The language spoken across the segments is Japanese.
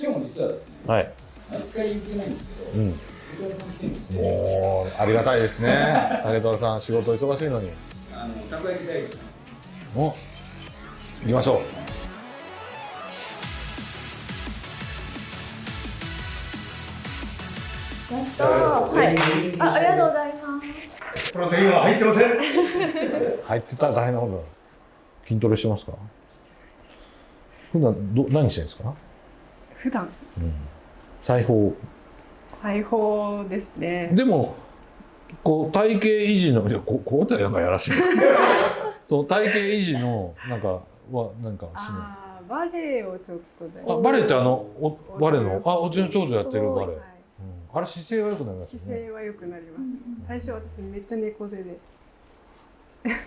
今日も実はですね、はい。毎回言ってないんですけど、うん。武田さん来てるんですよ。もう、ありがたいですね。竹虎さん、仕事忙しいのに。あの、たこ焼き大好きお行きましょう。やったー。はい。あ、ありがとうございます。プロテインは入ってません。入ってたら大変なことだ。筋トレしてますか？普段ど何してるんですか？普段裁縫。裁縫ですね。でも、こう、体型維持の、ここうやなんかやらしい。そう、体型維持の、なんか、は、なんかしない。バレエをちょっとで。あ、バレエってあの、おバレエの、あ、うちの長女やってるバレエ。はいうん、あれ姿勢が良くなりますよね。姿勢は良くなります。最初私めっちゃ猫背で。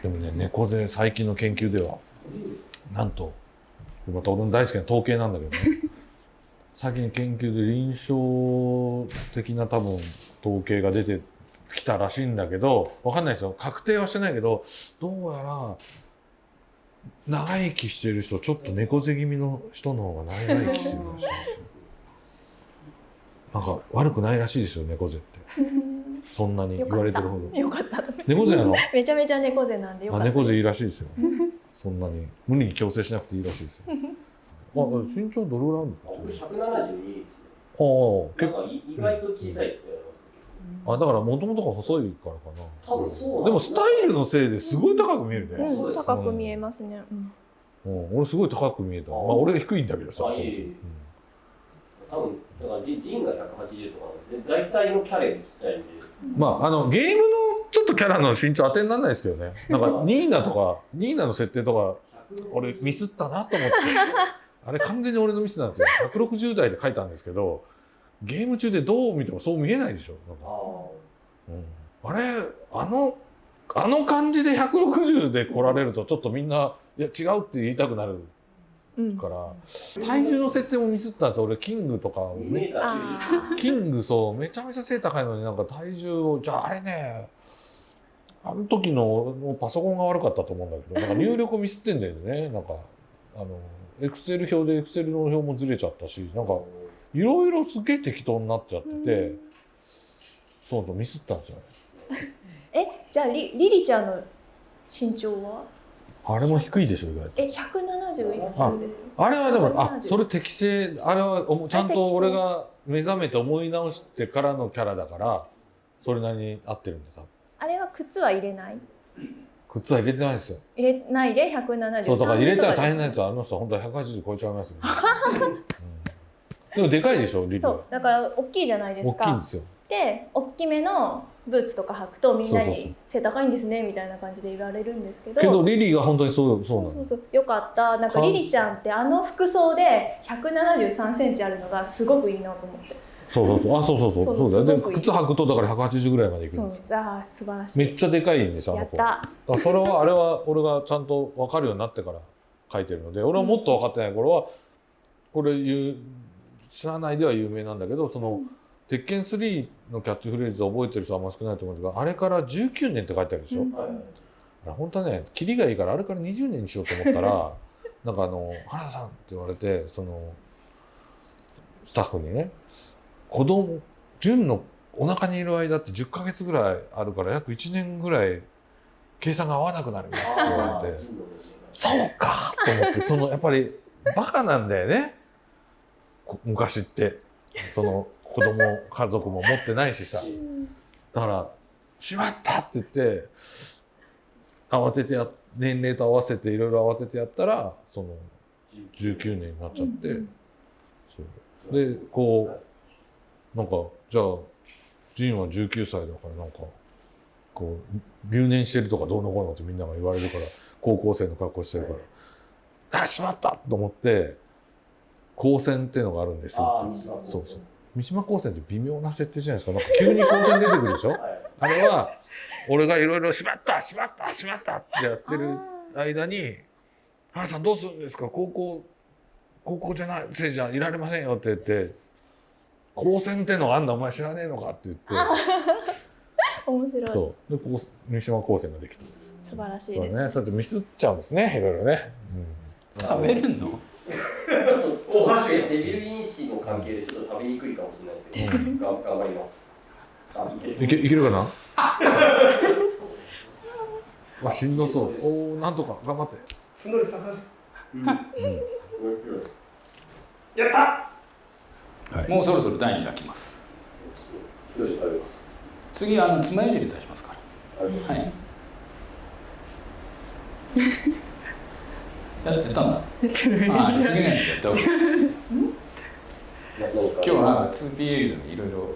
でもね、猫背最近の研究では、なんと、また俺の大好きな統計なんだけどね、最近研究で臨床的な多分統計が出てきたらしいんだけど、わかんないですよ。確定はしてないけど、どうやら、長生きしてる人、ちょっと猫背気味の人の方が長生きしてるらしいんですよ。なんか悪くないらしいですよ、猫背って。そんなに言われてるほど。よかった。猫背なの？めちゃめちゃ猫背なんでよかった。あ猫背いいらしいですよ。そんなに無理に矯正しなくていいらしいですよ。あ、身長どれぐらいあるんですか？僕172ですね。ああ、結なんかい意外と小さいって言われ構。あ、だからもともとが細いからかます。多分そうな。でもスタイルのせいですごい高く見えるね。うん、高く見えますね。うん。うん、俺すごい高く見えた。まあ、俺低いんだけどさ。多分だからジジンが180とかなんで大体のキャレもちっちゃいんで。うんまあ、あの、ゲームのちょっとキャラの身長当てにならないですけどね。なんか、ニーナとか、ニーナの設定とか、俺ミスったなと思って。あれ完全に俺のミスなんですよ。160代で書いたんですけど、ゲーム中でどう見てもそう見えないでしょ。なんか。あうん、あれあのあの感じで160で来られるとちょっとみんないや違うって言いたくなるうん。から。体重の設定もミスったんですよ。俺キングとかを2ねメーターあキングそうめちゃめちゃ背高いのになんか体重をじゃああれねあの時のもうパソコンが悪かったと思うんだけどなんか入力をミスってんだよね。なんかあのエクセル表でエクセルの表もずれちゃったしなんかいろいろすげえ適当になっちゃってて、そうそうミスったんですよ え、じゃあリリリちゃんの身長は？あれも低いでしょ意外とえ、170いくつです？あれはでもあ170それ適正あれはちゃんと俺が目覚めて思い直してからのキャラだからそれなりに合ってるんだ多分あれは靴は入れない？靴は入れてないですよ。入れないで173そうだから入れたら大変なやつ。あの人は本当は180超えちゃいますよ、ね。うん。でもでかいでしょリリは。そう、だから大きいじゃないですか。大きいんですよ。で、大きめのブーツとか履くとみんなに背高いんですねみたいな感じで言われるんですけど。けどリリーが本当にそうそうそうそうそうよかった。なんかかリリちゃんってあの服装で173センチあるのがすごくいいなと思ってそうそうそう。あそうそうそう。そうだよ。で靴履くとだから180ぐらいまでいくそうああ素晴らしい。めっちゃでかいんですよあの子。やった。それはあれは俺がちゃんと分かるようになってから書いてるので俺はもっと分かってない頃はこれ言う社内では有名なんだけどその「鉄拳3」のキャッチフレーズを覚えてる人はあんま少ないと思うんですがあれから19年って書いてあるでしょ、うん。本当はねキリがいいからあれから20年にしようと思ったら なんかあの「原田さん」って言われてそのスタッフにね子供純のお腹にいる間って10ヶ月ぐらいあるから約1年ぐらい計算が合わなくなりますって言われて。そうかと思ってそのやっぱりバカなんだよね。こ昔って。その子供家族も持ってないしさ。だから「しまった!」って言って慌ててや年齢と合わせていろいろ慌ててやったらその19年になっちゃって、そう。でこうなんかじゃあジンは19歳だからなんかこう留年してるとかどうのこうのってみんなが言われるから 高校生の格好してるから「あしまった!」と思って「高専っていうのがあるんです」って。そうそう。三島高専って微妙な設定じゃないですか。なんか急に高専出てくるでしょ？はいあれは俺がいろいろ「しまったしまったしまった」ってやってる間に「原さんどうするんですか？高校高校じゃないせいじゃいられませんよ」って言って「高専ってのがあんだお前知らねえのか」って言って。面白い。そう。でこう三島高専ができたんです。素晴らしいそうです、ね。そうやってミスっちゃうんですねいろいろね、食べるの？ちょっと大橋デビル因子の関係でちょっと食べにくいかもしれないけど、が頑張ります。あいけいけるかな？わしんどそう。おおなんとか頑張って。角に刺さる。うん。やった。もうそろそろ第2弾きます。次あの爪楊枝出しますから。はい。ややったんだああ次のやつやった方がいいです？な 何か。今日は 2PL でいろいろ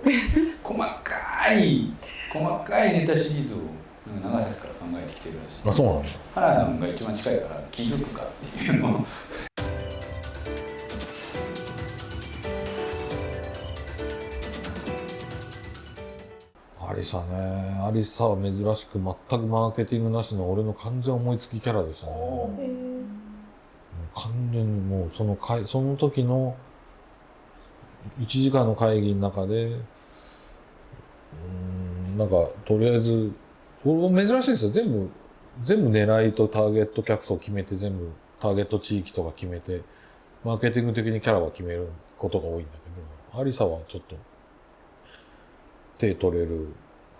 細かい細かいネタシリーズをなんか長崎から考えてきてるらしい。あそうなんだ原さんが一番近いから気づくかっていうのをアリサね。アリサは珍しく全くマーケティングなしの俺の完全思いつきキャラでしたね。完全にもうその会その時の1時間の会議の中でうーんなんかとりあえず珍しいですよ。全部全部狙いとターゲット客層決めて全部ターゲット地域とか決めてマーケティング的にキャラは決めることが多いんだけどアリサはちょっと手取れる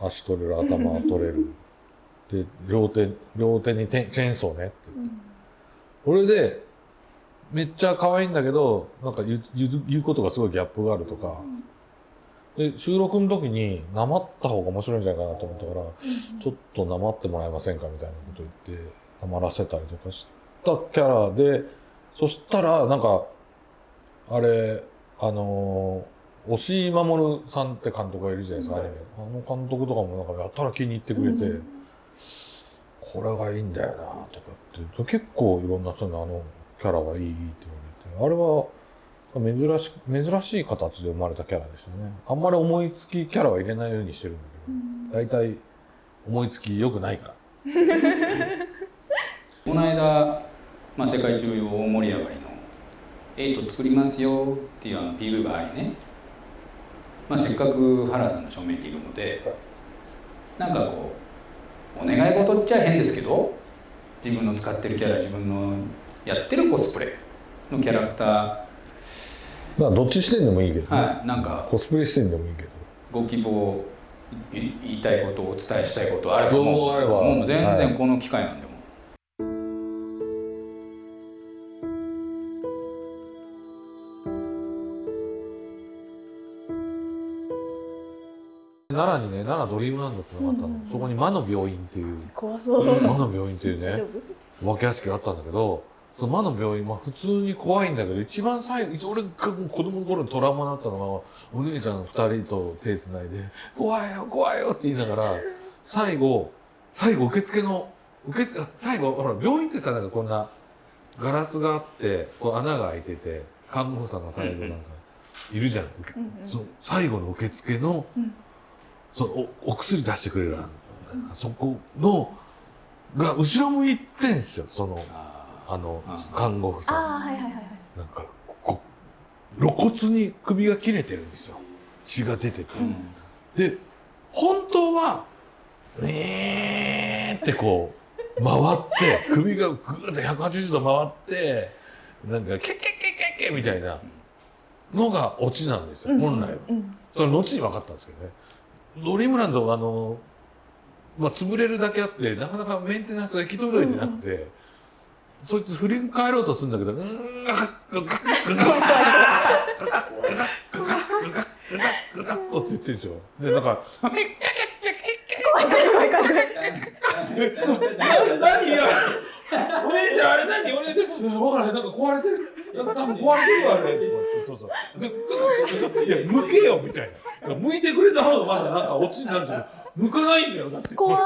足取れる頭取れる。で両手両手にチェーンソーねって言って。これでめっちゃ可愛いんだけどなんか言う言うことがすごいギャップがあるとか。で収録の時になまった方が面白いんじゃないかなと思ったからちょっとなまってもらえませんかみたいなこと言ってなまらせたりとかしたキャラでそしたらなんかあれあのー押井守さんって監督がいるじゃないですか、アニメ。あの監督とかもなんかやったら気に入ってくれて、これがいいんだよなとかって結構いろんな人にあのキャラがいいって言われてあれは珍し珍しい形で生まれたキャラでしたね。あんまり思いつきキャラは入れないようにしてるんだけど、大体思いつき良くないから。この間、まあ、世界中大盛り上がりの「エイト作りますよ」っていうあの PV がありね、まあ、せっかく原さんの正面にいるのでなんかこうお願い事っちゃ変ですけど自分の使ってるキャラ自分のやってるコスプレのキャラクター。まあどっち視点でもいいけどね、はいなんかコスプレ視点でもいいけど。ご希望い言いたいことお伝えしたいことあればもうもう全はい。然この機会なんで奈良ドリームランドってのがあったの、うんうんうん。そこに魔の病院っていう。怖そう、うん。魔の病院っていうね。大丈夫？お化け屋敷があったんだけどその魔の病院、まあ、普通に怖いんだけど一番最後一俺が子供の頃にトラウマになったのがお姉ちゃん二人と手つないで「怖いよ怖いよ」って言いながら最後最後受付の受付あ最後ほら病院ってさなんかこんなガラスがあってこう穴が開いてて看護婦さんが最後なんかいるじゃん、うんうん。その最後の受付の,、うんそのおお薬出してくれるそこのが後ろ向いてんすよ。そのあのあ看護婦さん。ああはいはいはいはい。なんかこ露骨に首が切れてるんですよ。血が出てて、うん。で本当は「えー」ってこう回って 首がぐーっと180度回ってなんか「ケッケッケッケッケ」みたいなのがオチなんですよ、本来は。うん。それ後に分かったんですけどねドリームランドあの、まあ、潰れるだけあってなかなかメンテナンスが行き届いてなくて、うん、そいつ振り返ろうとするんだけど「うんガガッガタッとって言ってるんですよ。で、なんか、怖い怖い怖い怖い。何やお姉ちゃんあれ何？俺ちょっと分からへん。なんか壊れてる。なんか多分壊れてるわあれ。そうそうでいや向けよみたいな。向いてくれた方がまだなんかオチになるじゃん。向かないんだよだって。怖い。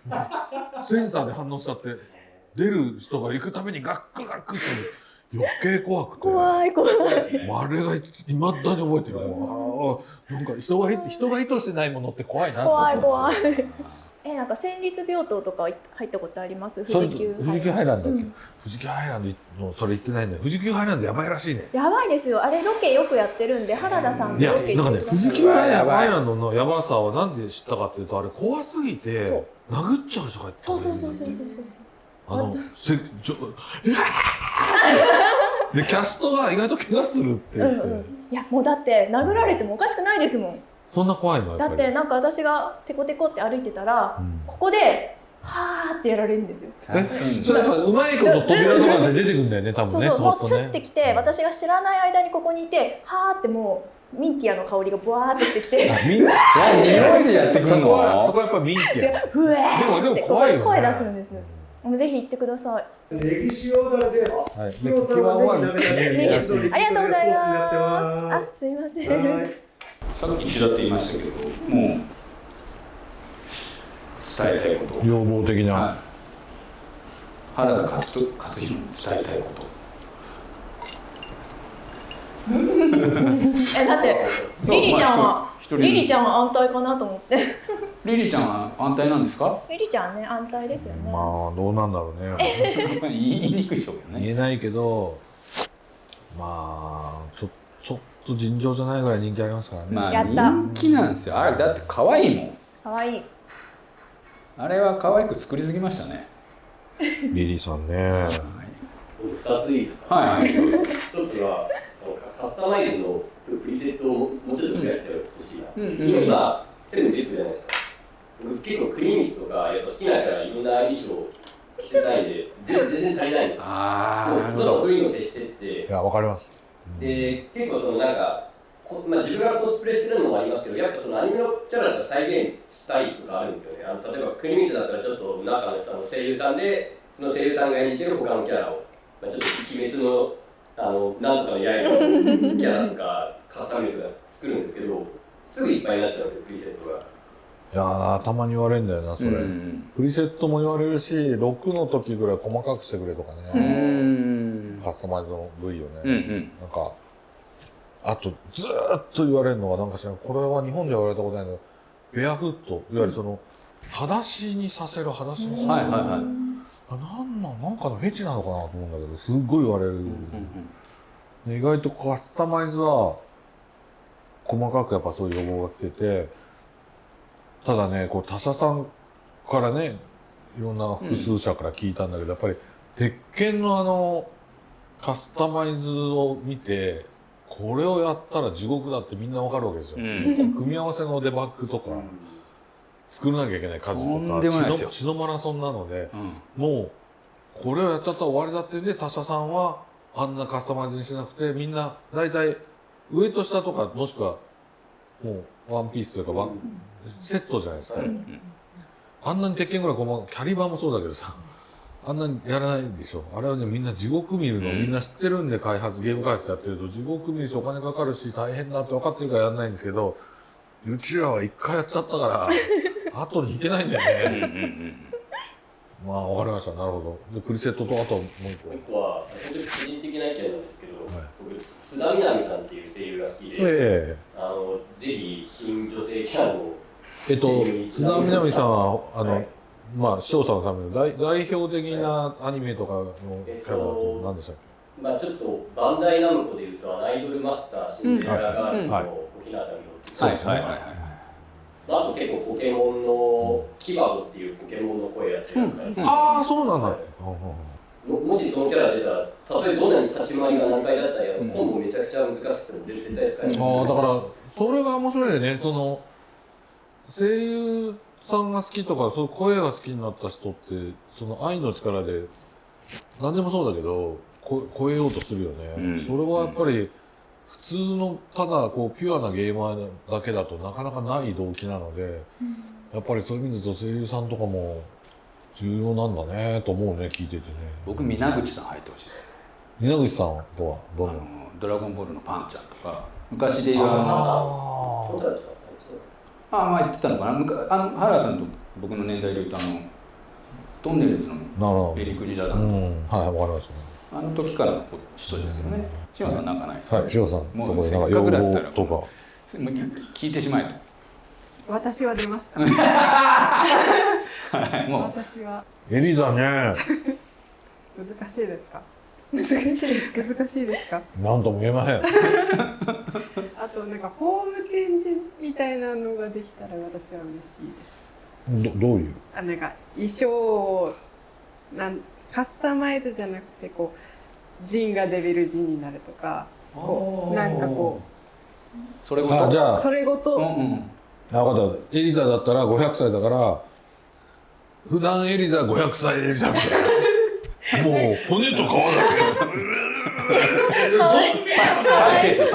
センサーで反応しちゃって出る人が行くためにガックガックって余計怖くて。怖い怖い。あれがいまだに覚えてる。なんか人が人が意図してないものって怖いな怖い怖いえなんか戦慄病棟とか入ったことあります？富士急富士急ハイランド？富士急ハイランドのそれ言ってないんだよ。富士急ハイランドやばいらしいね。やばいですよ。あれロケよくやってるんで原田さんロケなんかね富士急ハイランドのやばさはなんで知ったかっていうとあれ怖すぎて殴っちゃう人がいたそうそうそうそうそうそうあのせちょでキャストが意外と怪我するって言って、うんうん。いやもうだって殴られてもおかしくないですもんそんな怖いの？やだっっぱり。てなんか私がテコテコって歩いてたら、うん。ここではーってやられるんですよ。え？それやっぱうまいこと扉とかで出てくるんだよね多分ねそうそうもうスッてきて私が知らない間にここにいてはーってもうミンティアの香りがブワーってしてきてあみんな匂いでやってくるそこはそのこはやっぱミンティア。ふえーでもでっても怖いよね。声出すんですもうぜひ行ってください。ネギ塩だれです。はい。今日はね、ネギ鍋ありがとうございます。はあすいません、い。さっき一度って言いましたけどもう伝えたいこと。要望的な、はい。原田勝勝弘に伝えたいこと。えだって リリちゃんはリリちゃんは安泰かなと思って。リリちゃんは安泰なんですか？リリちゃんはね安泰ですよね、まあどうなんだろうね。言いにくいでしょうけどね。言えないけどまあちょちょっと尋常じゃないぐらい人気ありますからね、まあやった。人気なんですよ。あれだって可愛いもん。かわい。いあれは可愛く作りすぎましたね。リリーさんね。2ついいですか？はいはい。一つはカスタマイズのプリセットをもうちょっと増やしてほしいな、うんう。んうん。今セブン10区じゃないです。か僕結構クリーニーとかやっぱ好きなからいろんな衣装着せたいんで全全然足りないんです。よああなるほど。クリーンを消してって。いやわかりますで結構そのなんかこまあ、自分がコスプレするのもありますけどやっぱそのアニメのキャラだと再現したいとかあるんですよね。あの例えばクリーニーだったらちょっと中の人の声優さんでその声優さんが演じてる他のキャラを、まあ、ちょっと鬼滅のあのなんとかの刃のキャラとかカスタムとか作るんですけどすぐいっぱいになっちゃうんですよプリセットが。いやーたまに言われるんだよなそれ、うんプリセットも言われるし6の時ぐらい細かくしてくれとかうね、んカスタマイズの部位をね、うんうん。なんかあとずーっと言われるのはなんかしらこれは日本では言われたことないけどベアフットいわゆるその裸足にさせる裸足にさせる、はいはいはい。あなんなんなんかのフェチなのかなと思うんだけどすっごい言われる、で意外とカスタマイズは細かくやっぱそういう要望が来ててただねこう他社さんからねいろんな複数社から聞いたんだけど、やっぱり鉄拳のあのカスタマイズを見てこれをやったら地獄だってみんなわかるわけですよ、うん。組み合わせのデバッグとか作らなきゃいけない数とか血の血のマラソンなのでうん。もうこれをやっちゃったら終わりだってんで他社さんはあんなカスタマイズにしなくてみんな大体上と下とかもしくはもうワンピースというかワンセットじゃないですか、あんなに鉄拳ぐらいこのキャリバーもそうだけどさあんなにやらないでしょ。あれはねみんな地獄見るの、うん。みんな知ってるんで開発ゲーム開発やってると地獄見るしお金かかるし大変だって分かってるからやらないんですけどうちらは一回やっちゃったから 後に引けないんだよね、うんうんうんまあ、わかりました。なるほど。で、プリセットと、あともう一個。もう。一個は本当に個人的な意見なんですけど、はい。僕津田みなみさんっていう声優が好きで、えあのぜひ新女性キャラのええっと、津田みなみさんは、あの、はいまあ、視聴者のための代代表的なアニメとかのキャラだと何でしたっまあちょっとバンダイナムコでいうとアイドルマスターシンデレラガールズのはい。小日向美穂っていう。はい。はいはいはいまあ、あと結構ポケモンのキバゴっていうポケモンの声やってる方、けああ、そうなんだ。はい。ももしそのキャラ出たらたとえどんなに立ち回りが難解だったり、うん。コンボめちゃくちゃ難しくても絶対使えない、ああ、だから、それが面白いよね。その、声優さんが好きとか、そういう声が好きになった人って、その愛の力で、何でもそうだけど、こ超えようとするよね。うん。それはやっぱり、普通の、ただ、こう、ピュアなゲーマーだけだとなかなかない動機なので、やっぱりそういう意味で言うと声優さんとかも重要なんだね、と思うね、聞いててね。僕皆口さん入ってほしいです。稲口さんとはどあの？んなドラゴンボールのパンちゃんとか昔で言うあまあ言ってたのかな。むかあの原田さんと僕の年代で言うとあのトンネルズのなるほエリクリジャど。ダン、うん、はい、わかりましあの時からの人ですよね。千代さんなんかないですか、た。はい、塩さん、もうとこでなんかせっ要かくだったら望とか。聞いてしまえと。私は出ますか はいもう。私は。エリだね。難しいですか？難しいですか？難しいですか？なんとも言えません。あとなんかホームチェンジみたいなのができたら私は嬉しいです。どどういう？あなんか衣装をなんカスタマイズじゃなくてこうジンがデビルジンになるとかこうなんかこそれごと？あじゃあうそれごと、うんうん。あ分かった。エリザだったら500歳だから普段エリザ500歳エリザみたいなもう骨と皮だパイレーツ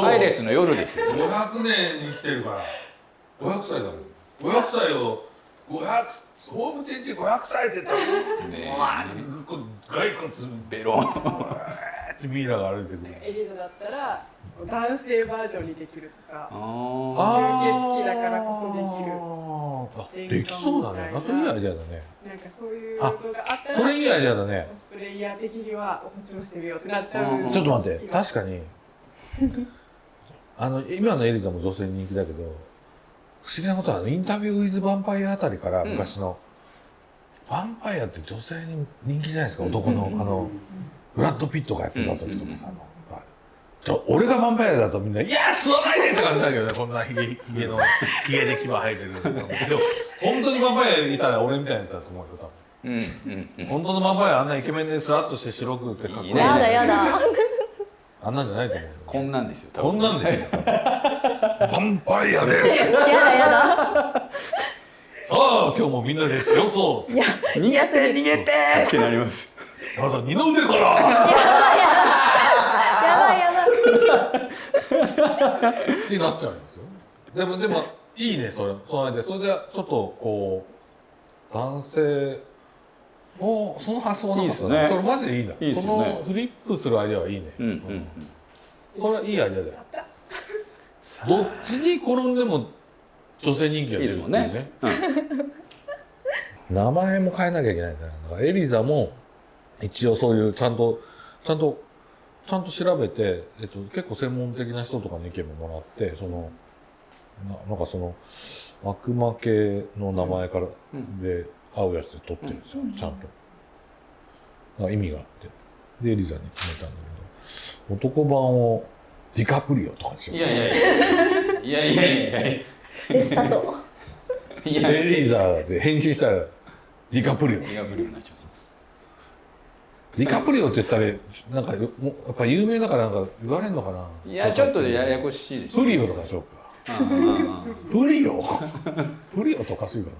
パイレーツの夜ですよ。け500年生きてるから。500歳だもん。500歳を500ホームチェンジ500歳って言ったらね骸骨。ベロン。ってミイラが歩いてくる。エリザだったら男性バージョンにできるとかああ吸血鬼だからこそできる。あできそうだね。あそれいいアイデアだね。なんかそういうのがあったらそれいいアイデアだね。コスプレイヤー的にはこっちもしてみようってなっちゃう、うん。ちょっと待って確かに。あの今のエリザも女性に人気だけど不思議なことはあのインタビュー・ウィズ・ヴァンパイアあたりからうん。昔の、ヴァンパイアって女性に人気じゃないですか？男の、あのブラッド・ピットがやってた時とかさ、あの。ちょ俺がヴァンパイアだとみんな「いや吸わないで!」って感じだけどねこんなひげひげのひげで牙生えてるでも本当にヴァンパイアいたら俺みたいなやつだと思うよ多分。うんうんうん。本当のヴァンパイアあんなイケメンでスラッとして白くてかっこいいいいね。やだ。やだあんなんじゃないと思うよ。こんなんですよ多こ分んなんですよ。ヴァンパイアです。やだやだ。さあ今日もみんなで強そう。いや逃げて。逃げて。ってなります。まずは二の腕から。やばいやばいってなっちゃうんですよ。でもでもいいねそれ。その間それでちょっとこう男性おその発想はなか。ったいいっすね。それマジでいいなね。そのフリップするアイデアはいいね。うんうんこれはいいアイデアだよ。どっちに転んでも女性人気が出るっていうですもんね。ねうん。名前も変えなきゃいけないからエリザも一応そういうちゃんとちゃんとちゃんと調べて、えっと、結構専門的な人とかの意見ももらってそのななんかその悪魔系の名前からうん。で合うやつで取ってるんですよ、ちゃんと。意味があって。でエリザに決めたんだけど男版をディカプリオとかにしよう。いやいやいや。いやいやいや。いレスタと。やいや。エリザで変身したらディカプリオ。ディカプリオになっちゃディカプリオって言ったらなんかもやっぱ有名だからなんか言われるのかな。ういやちょっとややこしいでしょプリオとかでしょうか。うんうんうんプリオ？プリオとかするかな。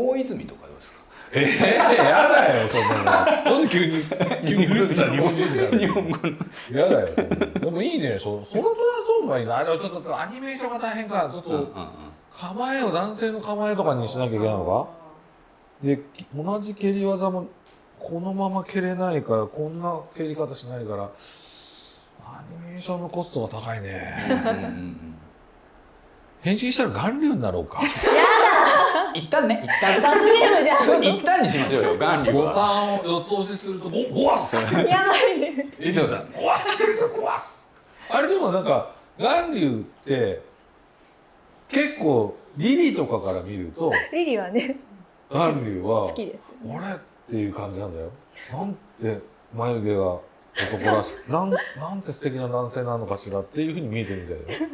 大泉とかどうですか？ええやだよそんなの。なんで急に 急にフリップした日本人みたいな日本語の。やだよそんなの。でもいいねそそのトランスフォーマーいいな。あれはちょっとアニメーションが大変かちょっうんうんと構えを男性の構えとかにしなきゃいけないのか？でき同じ蹴り技もこのまま蹴れないからこんな蹴り方しないからアニメーションのコストが高いね。変身したら顔流になろうか。一旦ね。一旦罰ゲームじゃん一旦にしましょうよボは。タンを四つ押しするとゴゴワッスやばいね。エリさんゴワッスエリさんゴワッスあれでもなんか眼流って結構リリーとかから見るとリリーはね。眼流は好きです俺っていう感じなんだよ。なんて眉毛が男らしく なんなんて素敵な男性なのかしらっていうふうに見えてるみたいだよ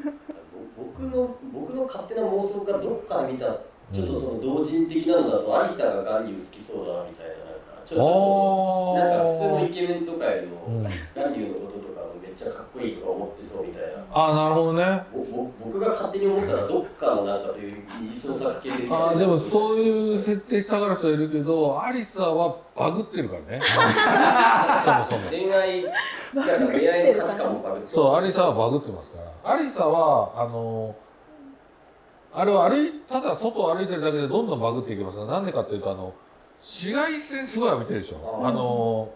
僕の僕の勝手な妄想がどっかで見たちょっとその同人的なのだと、アリサがガンリュウ好きそうだなみたいなちょっとあなんか普通のイーケメンとかよりうん。も、ガンリのこととかもめっちゃかっこいいとか思ってそうみたいな。あーなるほどね。ぼぼ僕が勝手に思ったらどっかのなんかそういう二次創作系みたいなあーでもそういう設定したから人いるけどアリサはバグってるからね。そもそも。恋愛なんか恋愛の価値観もバグってそうアリサはバグってますから。アリサはあのあれは歩いただ外を歩いてるだけでどんどんバグっていきます。なんでかっていうとあの紫外線すごい浴びてるでしょ。あー。あの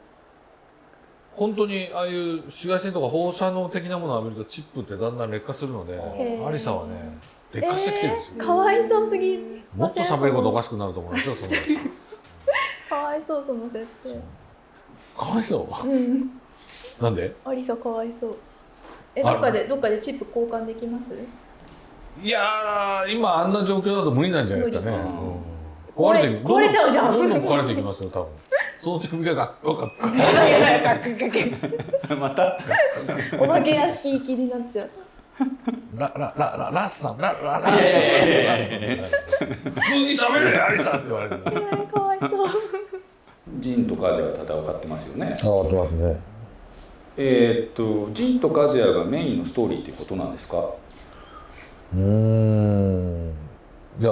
本当にああいう紫外線とか放射能的なものを浴びるとチップってだんだん劣化するのでー。アリサはね劣化してきてるんですよ、かわいそうすぎもっと喋ることおかしくなると思うんですよその かわいそうその設定。かわいそう？うん。なんで？アリサかわいそう。えどっかでどっかでチップ交換できます？いやー今あんな状況だと無理なんじゃないですかね、無理。うん壊れて壊れちゃうじゃん。どんどん壊れていきますよ多分。その準備がガッガッガッガッまた。お化け屋敷行きになっちゃう。ラララララッサン。ラララいやいやいやいやラッサン普通に喋れアリさんって言われる。えーかわいそう。ジンとカズヤが戦ってますよね。上がってますね。えーっとジンとカズヤがメインのストーリーっていうことなんですか？うーん。いや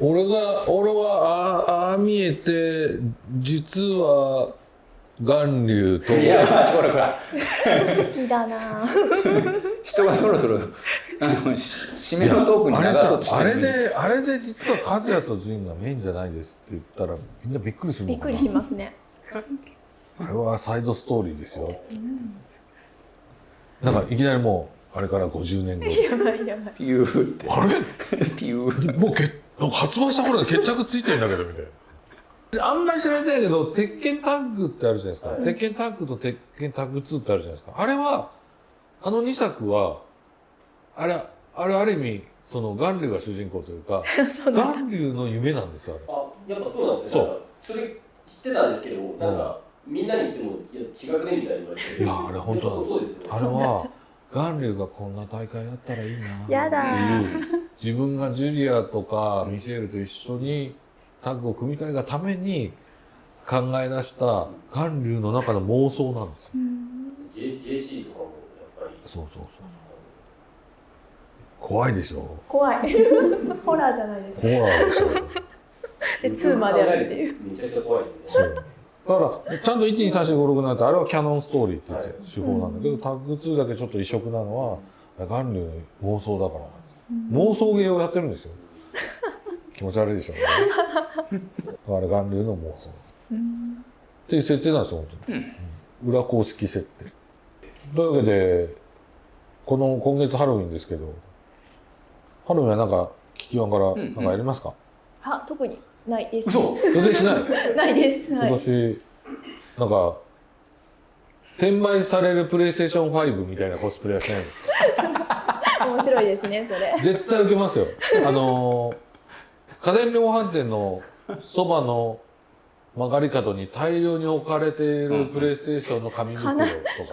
俺が俺はあああ見えて実は巌流と。いやほらほら好きだな。人がそろそろあのし締めのトークにあれ流そうとしてあれるのにであれで実は和也と仁がメインじゃないですって言ったらみんなびっくりするのかな。びっくりしますね。あれはサイドストーリーですよ、なんかいきなりもうあれから50年後。やばいやばい。ピューって。あれ？ピューもうけなんか発売した頃で決着ついてんだけどみたいな。あんまり知られてないけど、鉄拳タッグってあるじゃないですか。鉄拳タッグと鉄拳タッグ2ってあるじゃないですか。あれは、あの2作は、あれ、あれある意味、その、巌流が主人公というか、巌流の夢なんですよ、あれ。あやっぱそうなんですね。それ知ってたんですけどなんか、みんなに言ってもいや違くねみたいに言われて。いやあれ本当やっぱそうですよね。あれは、巌流がこんな大会やったらいいな。やだ。っていう、自分がジュリアとかミシェルと一緒にタッグを組みたいがために考え出した巌流の中の妄想なんですよ。J JC とかもやっぱりそうそうそう。怖いでしょ？怖い。ホラーじゃないですか。ホラーでしょ。で2まであるっていう。めちゃくちゃ怖いですね。そうだからちゃんと1234567なんてあれはキャノンストーリーって言って手法なんだけど、タッグ2だけちょっと異色なのは巌流の妄想だからなんです。よ妄想芸をやってるんですよ。気持ち悪いでしょうね。だから巌流の妄想。っていう設定なんですよ本当に、うん。裏公式設定。というわけでこの今月ハロウィンですけどハロウィンはなんか聞きワンからなんかやりますか、あ特にないです。嘘。予定しない。ないです。今はい。年なんか転売されるプレイステーション5みたいなコスプレはしないの？面白いですねそれ。絶対受けますよ。あのー家電量販店のそばの曲がり角に大量に置かれているプレイステーションの紙袋と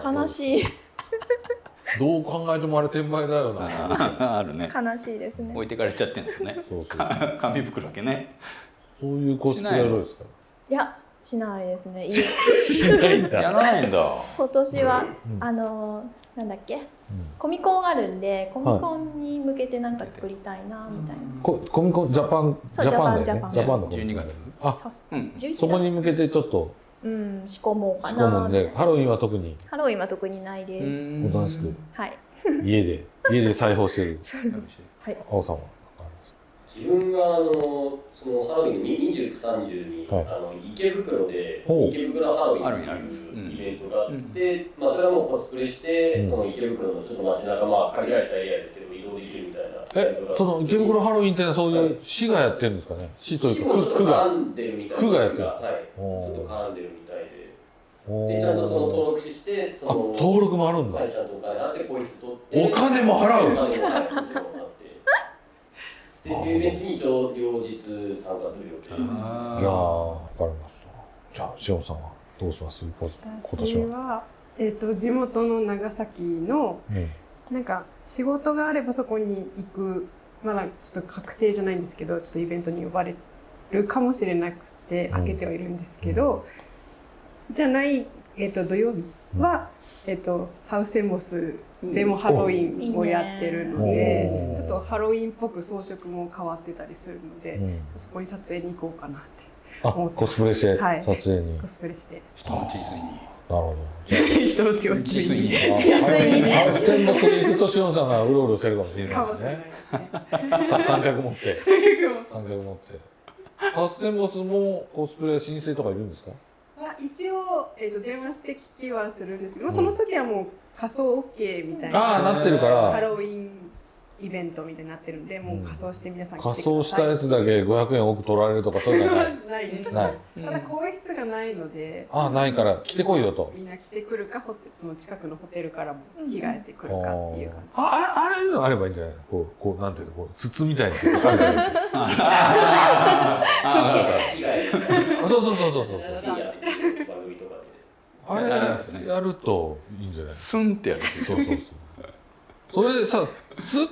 か。悲しい。どう考えてもあれ転売だよな。あ あるね。悲しいですね。置いてかれちゃってるんですよね。そうそう。紙袋だけねそういうコスプレはどうですか？い。やしないですね。いい。しないんやらないんだ。今年は、うん。あのなんだっけ？コミコンあるんでコミコンに向けてなんか作りたいなみたいな、ココミコンジャパンジそうャパンだよね。ジャパンジャパンのコミコン12月。あそううん11月。そこに向けてちょっと。うん仕込もうか仕込むでなんみたいな。ハロウィンは特に。ハロウィンは特にないです、おとなしく。はい。家で家で裁縫してる。はい。青さんは？自分があのそのハロウィンの29、30に、はい。あの池袋で池袋ハロウィンあるあるってうん。いうイベントがあって、まあそれはもうコスプレして、うん。その池袋のちょっと街中まあ限られたエリアですけど移動できるみたいな。えその池袋ハロウィンってのはそういう市がやってるんですかね？市というか区区が絡んでるみたいな区がやってるんですか？はい。ちょっと絡んでるみたいで。でちゃんとその登録してそあの登録もあるんだ。はいちゃんとお金払ってポイント取ってお金も払うお金もはいもちろん払ってでっていうイベントに一応両日参加する予定いやーわかりました。じゃあしおんさんはどうします？今私年は。は、えっと地元の長崎のうん。なんか仕事があればそこに行く。まだちょっと確定じゃないんですけどちょっとイベントに呼ばれるかもしれなくてうん。開けてはいるんですけど、じゃない、えっと土曜日は、えっとハウステンボスでもハロウィンをやってるので、ちょっとハロウィンっぽく装飾も変わってたりするので、うん。そこに撮影に行こうかなってあ思ってコスプレしてはい。撮影に。なるコスプレして。人の地図に。ほど。人の血を吸いににあ純粋にね。ハウステンボスに行くとしおんさんがうろうろしてるかもしれかもしれないですないねですね。さ三脚持って。三脚持って。ハウステンボスもコスプレ申請とかいるんですか？は一応、えー、と電話して聞きはするんですけど、その時はもう仮装 OK みたいなああなってるから。ハロウィンイベントみたいになってるんでもう仮装して皆さん来てください。仮装したやつだけ500円多く取られるとかそういうのはない。ないです。ない。ただ更衣室がないのでああないから来てこいよと。みんな来てくるかホテその近くのホテルからも着替えてくるかっていう感じ。あああれのあればいいんじゃない？こうこうなんていうの？こう筒みたいにあるじで。すか被害そうそうそうそうそう。深夜で番組とかであれやるといいんじゃない？スンってやる。そうそうそう。それでさスッ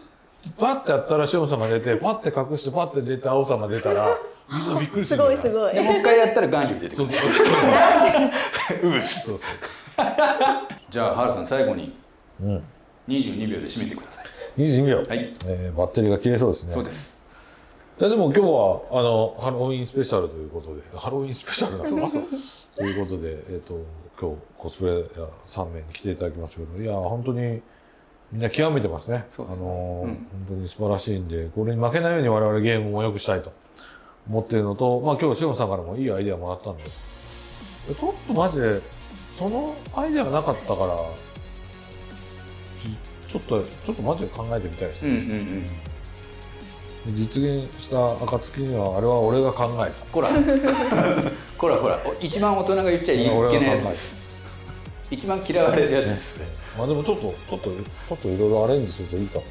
パッてやったらしおんさんが出てパッて隠してパッて出て青さんが出たらみんなびっくりすするごいすごい。でもう一回やったらガンユ出てくる。そうそううそう。そ うじゃあ原さん最後にうん。22秒で締めてください。22秒、はい。えーバッテリーが切れそうですね。そうです。いやでも今日はあのハロウィンスペシャルということでハロウィンスペシャルなんですかということで、えっと今日コスプレイヤー3名に来ていただきましたけどいや本当にみんな極めてますね。すね。あのーうん。本当に素晴らしいんでこれに負けないように我々ゲームも良くしたいと思ってるのと、まあ、今日しおんさんからもいいアイデアもらったんで。ちょっとマジでそのアイデアがなかったからちょっとちょっとマジで考えてみたいですね。うんうんうん。実現した暁にはあれは俺が考えた。こら こらほらお一番大人が言っちゃいけないやつ。です一番嫌われるやつ。ですまあでもちょっとちょっとちょっといろいろアレンジするといいかも。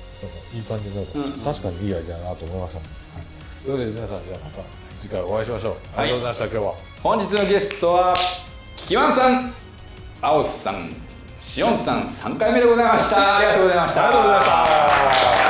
いい感じになる。うん確かにいいアイデアだなと思いましたね、はい、というわけで皆さんじゃあまた次回お会いしましょう、ありがとうございました今日は。本日のゲストはキワンさん青さんしおんさん3回目でございました。ありがとうございました。ありがとうございました